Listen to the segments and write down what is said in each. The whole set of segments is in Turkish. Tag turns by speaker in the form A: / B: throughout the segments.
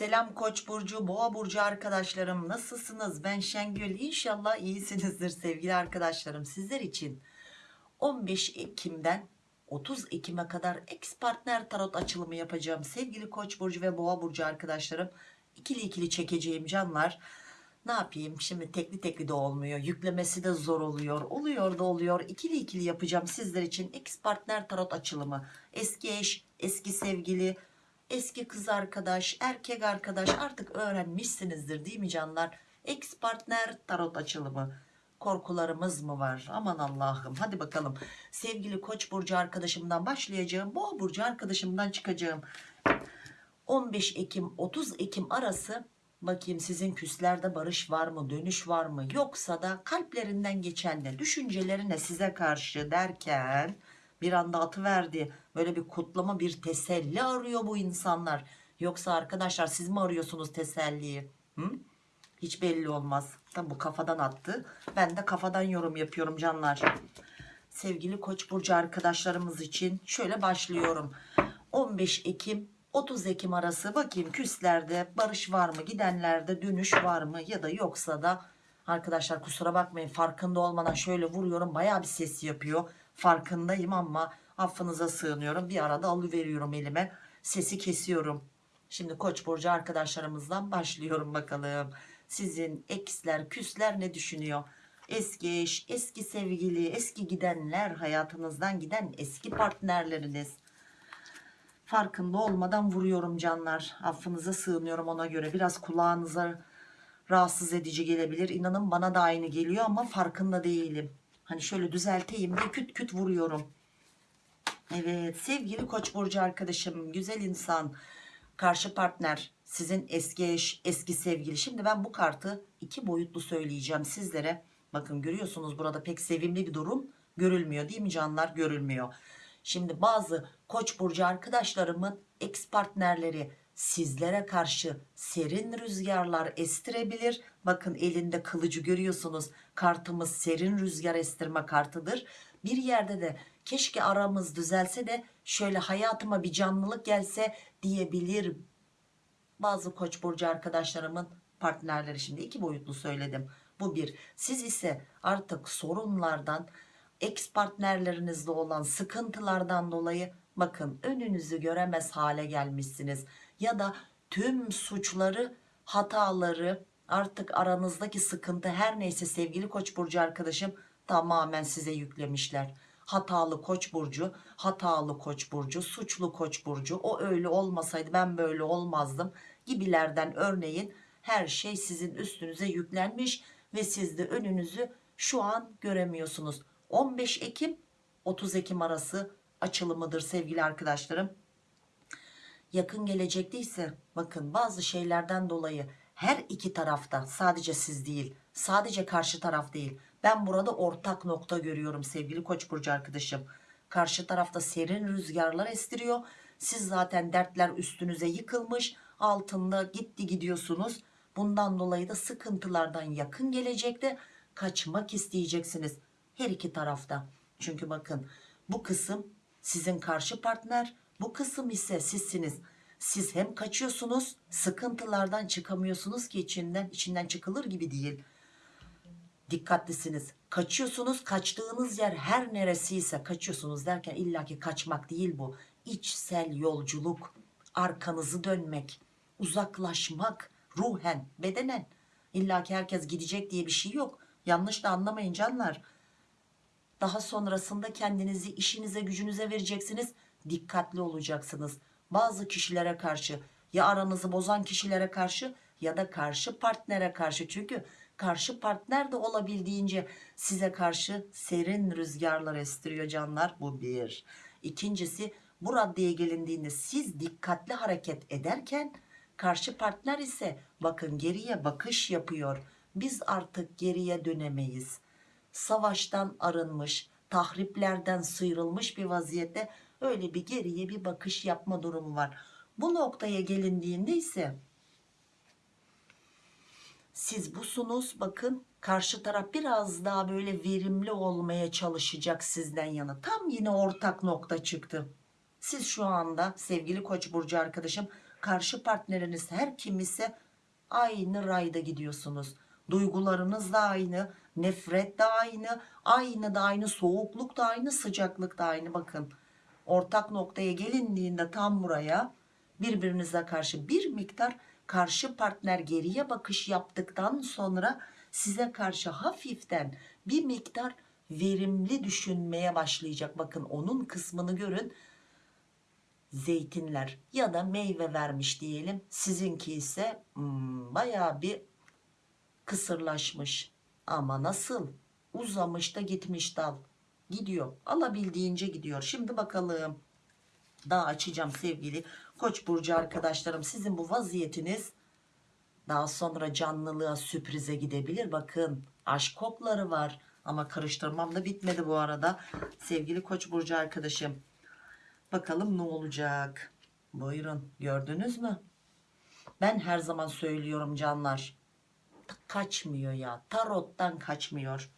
A: Selam Koç burcu, Boğa burcu arkadaşlarım. Nasılsınız? Ben Şengül. İnşallah iyisinizdir sevgili arkadaşlarım. Sizler için 15 Ekim'den 30 Ekim'e kadar ex partner tarot açılımı yapacağım. Sevgili Koç burcu ve Boğa burcu arkadaşlarım. ikili ikili çekeceğim canlar. Ne yapayım? Şimdi tekli tekli de olmuyor. Yüklemesi de zor oluyor. Oluyor da oluyor. İkili ikili yapacağım sizler için ex partner tarot açılımı. Eski eş, eski sevgili, eski kız arkadaş, erkek arkadaş artık öğrenmişsinizdir değil mi canlar? Ex partner tarot açılımı. Korkularımız mı var? Aman Allah'ım. Hadi bakalım. Sevgili Koç burcu arkadaşımdan başlayacağım. Boğa burcu arkadaşımdan çıkacağım. 15 Ekim 30 Ekim arası bakayım sizin küslerde barış var mı dönüş var mı yoksa da kalplerinden geçen ne düşüncelerine size karşı derken bir anda atıverdi. Böyle bir kutlama bir teselli arıyor bu insanlar. Yoksa arkadaşlar siz mi arıyorsunuz teselliyi? Hı? hiç belli olmaz. Tabi bu kafadan attı. Ben de kafadan yorum yapıyorum canlar. Sevgili koç burcu arkadaşlarımız için şöyle başlıyorum. 15 Ekim 30 Ekim arası. Bakayım küslerde barış var mı gidenlerde dönüş var mı ya da yoksa da arkadaşlar kusura bakmayın farkında olmadan şöyle vuruyorum baya bir ses yapıyor. Farkındayım ama affınıza sığınıyorum. Bir arada alıveriyorum elime sesi kesiyorum. Şimdi koç burcu arkadaşlarımızdan başlıyorum bakalım. Sizin eksler küsler ne düşünüyor? Eski eş eski sevgili eski gidenler hayatınızdan giden eski partnerleriniz. Farkında olmadan vuruyorum canlar. Affınıza sığınıyorum ona göre. Biraz kulağınıza rahatsız edici gelebilir. İnanın bana da aynı geliyor ama farkında değilim. Hani şöyle düzelteyim diye küt küt vuruyorum. Evet sevgili koç burcu arkadaşım güzel insan karşı partner sizin eski eş eski sevgili. Şimdi ben bu kartı iki boyutlu söyleyeceğim sizlere. Bakın görüyorsunuz burada pek sevimli bir durum görülmüyor değil mi canlar? Görülmüyor. Şimdi bazı koç burcu arkadaşlarımın ex partnerleri sizlere karşı serin rüzgarlar estirebilir. Bakın elinde kılıcı görüyorsunuz. Kartımız serin rüzgar estirme kartıdır. Bir yerde de keşke aramız düzelse de şöyle hayatıma bir canlılık gelse diyebilir. Bazı koç burcu arkadaşlarımın partnerleri şimdi iki boyutlu söyledim. Bu bir. Siz ise artık sorunlardan ex partnerlerinizle olan sıkıntılardan dolayı bakın önünüzü göremez hale gelmişsiniz ya da tüm suçları hataları artık aranızdaki sıkıntı her neyse sevgili koç burcu arkadaşım tamamen size yüklemişler. Hatalı koç burcu hatalı koç burcu suçlu koç burcu. O öyle olmasaydı ben böyle olmazdım gibilerden örneğin her şey sizin üstünüze yüklenmiş ve siz de önünüzü şu an göremiyorsunuz. 15 Ekim 30 Ekim arası açılımıdır sevgili arkadaşlarım. Yakın gelecekte ise bakın bazı şeylerden dolayı her iki tarafta sadece siz değil sadece karşı taraf değil ben burada ortak nokta görüyorum sevgili koç burcu arkadaşım. Karşı tarafta serin rüzgarlar estiriyor. Siz zaten dertler üstünüze yıkılmış altında gitti gidiyorsunuz. Bundan dolayı da sıkıntılardan yakın gelecekte kaçmak isteyeceksiniz her iki tarafta. Çünkü bakın bu kısım sizin karşı partner bu kısım ise sizsiniz. Siz hem kaçıyorsunuz sıkıntılardan çıkamıyorsunuz ki içinden içinden çıkılır gibi değil. Dikkatlisiniz. Kaçıyorsunuz kaçtığınız yer her neresiyse kaçıyorsunuz derken illaki kaçmak değil bu. İçsel yolculuk, arkanızı dönmek, uzaklaşmak ruhen, bedenen. İlla ki herkes gidecek diye bir şey yok. Yanlış da anlamayın canlar daha sonrasında kendinizi işinize gücünüze vereceksiniz dikkatli olacaksınız. Bazı kişilere karşı ya aranızı bozan kişilere karşı ya da karşı partnere karşı. Çünkü karşı partner de olabildiğince size karşı serin rüzgarlar estiriyor canlar. Bu bir. İkincisi bu raddeye gelindiğinde siz dikkatli hareket ederken karşı partner ise bakın geriye bakış yapıyor. Biz artık geriye dönemeyiz. Savaştan arınmış, tahriplerden sıyrılmış bir vaziyette öyle bir geriye bir bakış yapma durumu var. Bu noktaya gelindiğinde ise siz busunuz bakın karşı taraf biraz daha böyle verimli olmaya çalışacak sizden yana. Tam yine ortak nokta çıktı. siz şu anda sevgili koç burcu arkadaşım karşı partneriniz her kim ise aynı rayda gidiyorsunuz duygularınız da aynı nefret de aynı aynı da aynı soğukluk da aynı sıcaklık da aynı bakın ortak noktaya gelindiğinde tam buraya birbirinize karşı bir miktar karşı partner geriye bakış yaptıktan sonra size karşı hafiften bir miktar verimli düşünmeye başlayacak. Bakın onun kısmını görün. Zeytinler ya da meyve vermiş diyelim. Sizinki ise hmm, baya bir kısırlaşmış. Ama nasıl? Uzamış da gitmiş dal gidiyor. Alabildiğince gidiyor. Şimdi bakalım. Daha açacağım sevgili koç burcu arkadaşlarım. Sizin bu vaziyetiniz daha sonra canlılığa sürprize gidebilir. Bakın aşk kokları var. Ama karıştırmam da bitmedi bu arada. Sevgili koç burcu arkadaşım bakalım ne olacak? Buyurun gördünüz mü? Ben her zaman söylüyorum canlar. Kaçmıyor ya tarottan kaçmıyor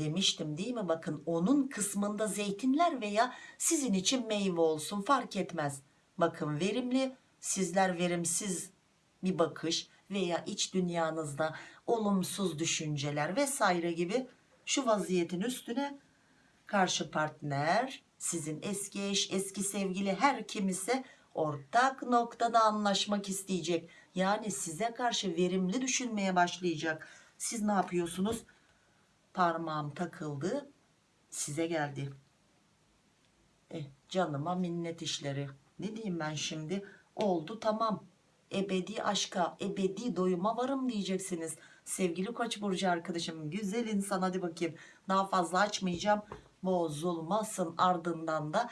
A: demiştim değil mi? Bakın onun kısmında zeytinler veya sizin için meyve olsun fark etmez. Bakın verimli sizler verimsiz bir bakış veya iç dünyanızda olumsuz düşünceler vesaire gibi şu vaziyetin üstüne karşı partner sizin eski eş eski sevgili her kim ise ortak noktada anlaşmak isteyecek. Yani size karşı verimli düşünmeye başlayacak. Siz ne yapıyorsunuz parmağım takıldı size geldi. Eh, canıma minnet işleri. Ne diyeyim ben şimdi? Oldu tamam. Ebedi aşka ebedi doyuma varım diyeceksiniz. Sevgili koç burcu arkadaşım güzel insan hadi bakayım. Daha fazla açmayacağım. Bozulmasın ardından da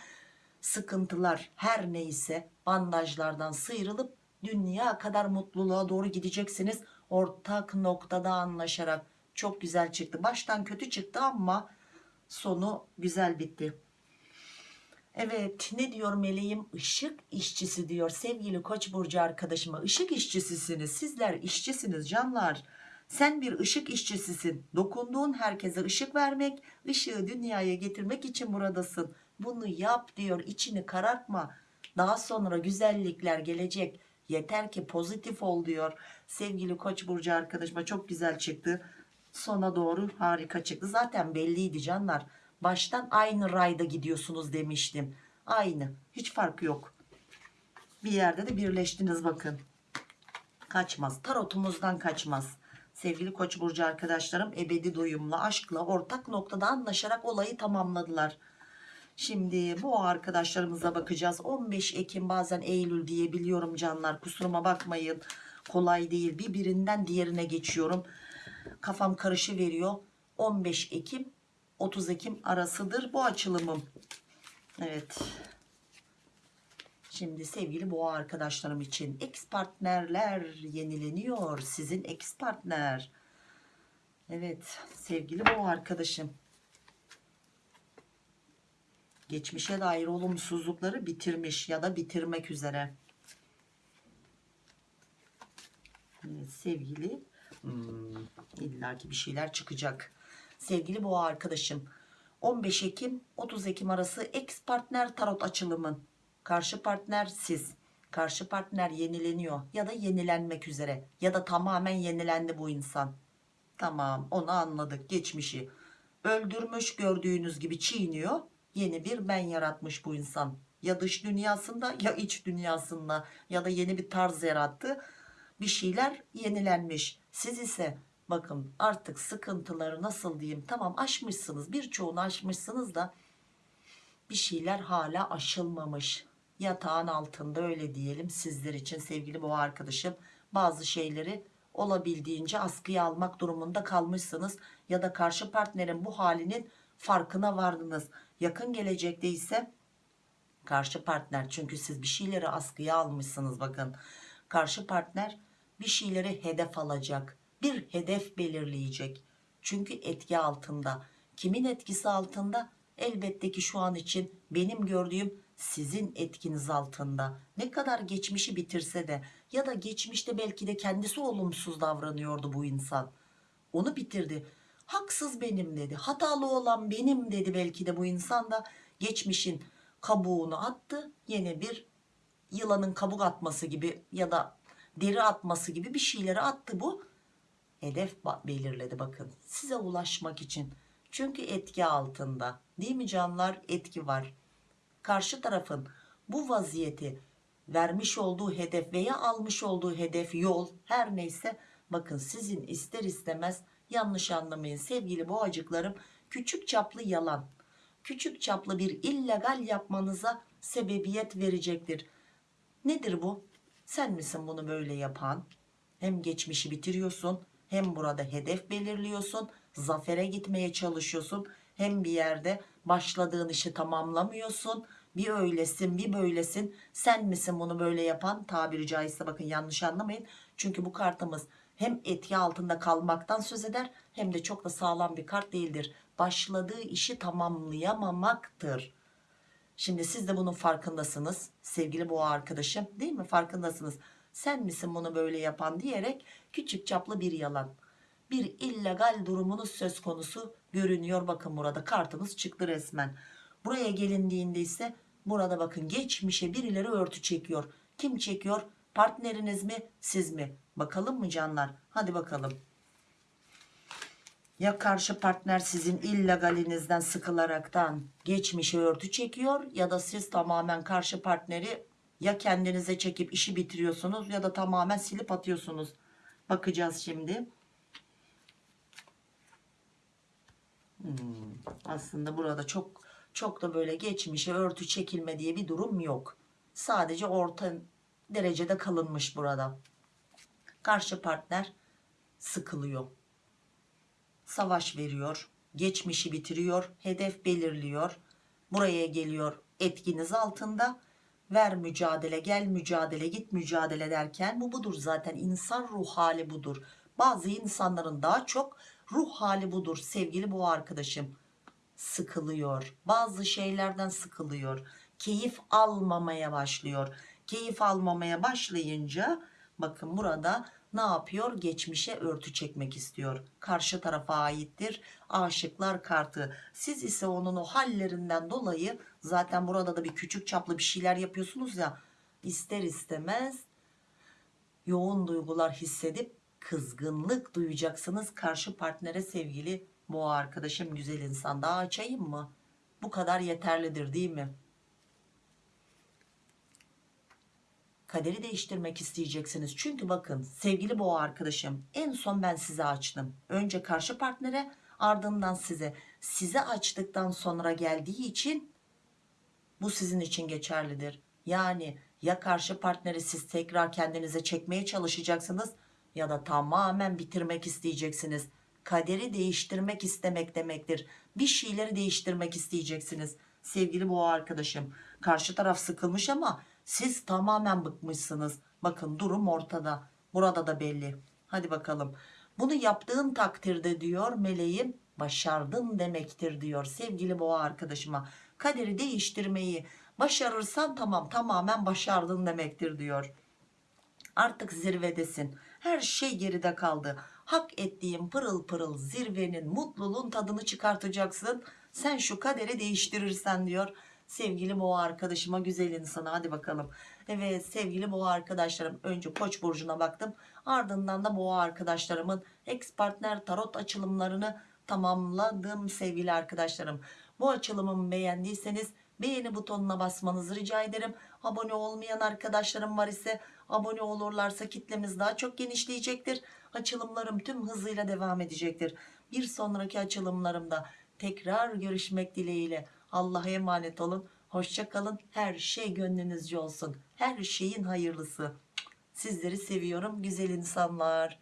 A: sıkıntılar her neyse bandajlardan sıyrılıp dünya kadar mutluluğa doğru gideceksiniz. Ortak noktada anlaşarak çok güzel çıktı. Baştan kötü çıktı ama sonu güzel bitti. Evet ne diyor meleğim? Işık işçisi diyor. Sevgili koç burcu arkadaşıma ışık işçisisiniz. Sizler işçisiniz canlar. Sen bir ışık işçisisin. Dokunduğun herkese ışık vermek ışığı dünyaya getirmek için buradasın. Bunu yap diyor. İçini karartma. Daha sonra güzellikler gelecek. Yeter ki pozitif ol diyor. Sevgili koç burcu arkadaşıma çok güzel çıktı sona doğru harika çıktı. Zaten belliydi canlar. Baştan aynı rayda gidiyorsunuz demiştim. Aynı. Hiç fark yok. Bir yerde de birleştiniz bakın. Kaçmaz. Tarotumuzdan kaçmaz. Sevgili koç burcu arkadaşlarım ebedi doyumla aşkla ortak noktada anlaşarak olayı tamamladılar. Şimdi bu arkadaşlarımıza bakacağız. 15 Ekim bazen Eylül diyebiliyorum canlar. Kusuruma bakmayın. Kolay değil. Birbirinden diğerine geçiyorum kafam karışı veriyor. 15 Ekim 30 Ekim arasıdır bu açılımım. Evet. Şimdi sevgili boğa arkadaşlarım için ex partnerler yenileniyor. Sizin ex partner. Evet sevgili boğa arkadaşım. Geçmişe dair olumsuzlukları bitirmiş ya da bitirmek üzere. Evet, sevgili hmm, illaki bir şeyler çıkacak. Sevgili boğa arkadaşım 15 Ekim 30 Ekim arası ex partner tarot açılımın karşı partner siz. Karşı partner yenileniyor ya da yenilenmek üzere ya da tamamen yenilendi bu insan. Tamam onu anladık geçmişi. Öldürmüş gördüğünüz gibi çiğniyor yeni bir ben yaratmış bu insan. Ya dış dünyasında ya iç dünyasında ya da yeni bir tarz yarattı. Bir şeyler yenilenmiş siz ise bakın artık sıkıntıları nasıl diyeyim tamam aşmışsınız birçoğunu aşmışsınız da bir şeyler hala aşılmamış. Yatağın altında öyle diyelim sizler için sevgili boğa arkadaşım. Bazı şeyleri olabildiğince askıya almak durumunda kalmışsınız ya da karşı partnerin bu halinin farkına vardınız. Yakın gelecekte ise karşı partner çünkü siz bir şeyleri askıya almışsınız bakın. Karşı partner bir şeyleri hedef alacak bir hedef belirleyecek. Çünkü etki altında. Kimin etkisi altında? Elbette ki şu an için benim gördüğüm sizin etkiniz altında. Ne kadar geçmişi bitirse de ya da geçmişte belki de kendisi olumsuz davranıyordu bu insan. Onu bitirdi. Haksız benim dedi. Hatalı olan benim dedi belki de bu insan da geçmişin kabuğunu attı. Yeni bir yılanın kabuk atması gibi ya da deri atması gibi bir şeyleri attı bu. Hedef belirledi bakın. Size ulaşmak için. Çünkü etki altında. Değil mi canlar? Etki var. Karşı tarafın bu vaziyeti vermiş olduğu hedef veya almış olduğu hedef yol her neyse bakın sizin ister istemez yanlış anlamayın. Sevgili boğacıklarım küçük çaplı yalan. Küçük çaplı bir illegal yapmanıza sebebiyet verecektir. Nedir bu sen misin bunu böyle yapan? Hem geçmişi bitiriyorsun hem burada hedef belirliyorsun zafere gitmeye çalışıyorsun hem bir yerde başladığın işi tamamlamıyorsun. Bir öylesin bir böylesin. Sen misin bunu böyle yapan? Tabiri caizse bakın yanlış anlamayın. Çünkü bu kartımız hem etki altında kalmaktan söz eder hem de çok da sağlam bir kart değildir. Başladığı işi tamamlayamamaktır Şimdi siz de bunun farkındasınız. Sevgili boğa arkadaşım değil mi? Farkındasınız. Sen misin bunu böyle yapan diyerek küçük çaplı bir yalan. Bir illegal durumunuz söz konusu görünüyor. Bakın burada kartımız çıktı resmen. Buraya gelindiğinde ise burada bakın geçmişe birileri örtü çekiyor. Kim çekiyor? Partneriniz mi siz mi? Bakalım mı canlar? Hadi bakalım ya karşı partner sizin illegalinizden sıkılaraktan geçmişe örtü çekiyor ya da siz tamamen karşı partneri ya kendinize çekip işi bitiriyorsunuz ya da tamamen silip atıyorsunuz. Bakacağız şimdi. Hmm, aslında burada çok çok da böyle geçmişe örtü çekilme diye bir durum yok. Sadece orta derecede kalınmış burada. Karşı partner sıkılıyor savaş veriyor geçmişi bitiriyor hedef belirliyor buraya geliyor etkiniz altında. Ver mücadele gel mücadele git mücadele derken bu budur zaten. İnsan ruh hali budur. Bazı insanların daha çok ruh hali budur sevgili bu arkadaşım. Sıkılıyor bazı şeylerden sıkılıyor keyif almamaya başlıyor. Keyif almamaya başlayınca bakın burada ne yapıyor? Geçmişe örtü çekmek istiyor. Karşı tarafa aittir. Aşıklar kartı. Siz ise onun o hallerinden dolayı zaten burada da bir küçük çaplı bir şeyler yapıyorsunuz ya ister istemez yoğun duygular hissedip kızgınlık duyacaksınız. Karşı partnere sevgili boğa arkadaşım güzel insan daha açayım mı? Bu kadar yeterlidir değil mi kaderi değiştirmek isteyeceksiniz. Çünkü bakın sevgili boğa arkadaşım en son ben size açtım. Önce karşı partnere ardından size. Size açtıktan sonra geldiği için bu sizin için geçerlidir. Yani ya karşı partneri siz tekrar kendinize çekmeye çalışacaksınız ya da tamamen bitirmek isteyeceksiniz. Kaderi değiştirmek istemek demektir. Bir şeyleri değiştirmek isteyeceksiniz. Sevgili boğa arkadaşım karşı taraf sıkılmış ama siz tamamen bıkmışsınız. Bakın durum ortada. Burada da belli. Hadi bakalım. Bunu yaptığın takdirde diyor meleğim başardın demektir diyor sevgili boğa arkadaşıma. Kaderi değiştirmeyi başarırsan tamam tamamen başardın demektir diyor. Artık zirvedesin. Her şey geride kaldı. Hak ettiğin pırıl pırıl zirvenin mutluluğun tadını çıkartacaksın. Sen şu kaderi değiştirirsen diyor sevgili boğa arkadaşıma güzel insana hadi bakalım. Evet sevgili boğa arkadaşlarım. Önce koç burcuna baktım. Ardından da boğa arkadaşlarımın ex partner tarot açılımlarını tamamladım sevgili arkadaşlarım. Bu açılımımı beğendiyseniz beğeni butonuna basmanızı rica ederim. Abone olmayan arkadaşlarım var ise abone olurlarsa kitlemiz daha çok genişleyecektir. Açılımlarım tüm hızıyla devam edecektir. Bir sonraki açılımlarımda tekrar görüşmek dileğiyle Allah'a emanet olun. Hoşça kalın. Her şey gönlünüzce olsun. Her şeyin hayırlısı. Sizleri seviyorum güzel insanlar.